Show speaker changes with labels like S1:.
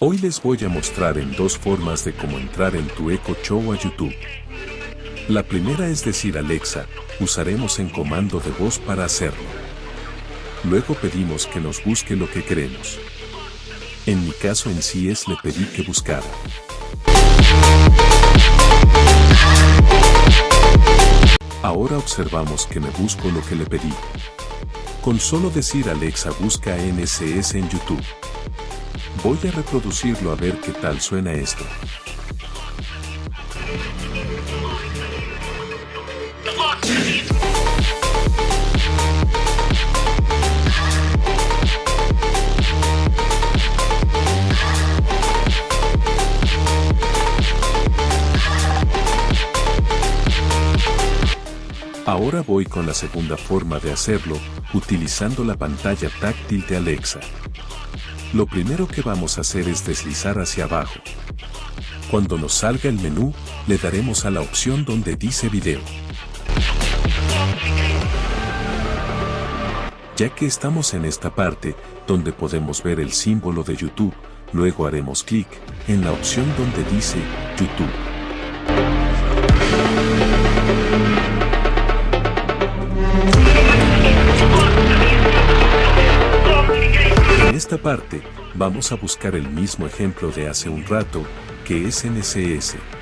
S1: Hoy les voy a mostrar en dos formas de cómo entrar en tu Echo Show a YouTube. La primera es decir Alexa, usaremos en comando de voz para hacerlo. Luego pedimos que nos busque lo que queremos. En mi caso en sí es le pedí que buscara. Ahora observamos que me busco lo que le pedí. Con solo decir Alexa busca NSS en YouTube. Voy a reproducirlo a ver qué tal suena esto. Ahora voy con la segunda forma de hacerlo, utilizando la pantalla táctil de Alexa. Lo primero que vamos a hacer es deslizar hacia abajo. Cuando nos salga el menú, le daremos a la opción donde dice video. Ya que estamos en esta parte, donde podemos ver el símbolo de YouTube, luego haremos clic en la opción donde dice YouTube. Esta parte, vamos a buscar el mismo ejemplo de hace un rato, que es NCS.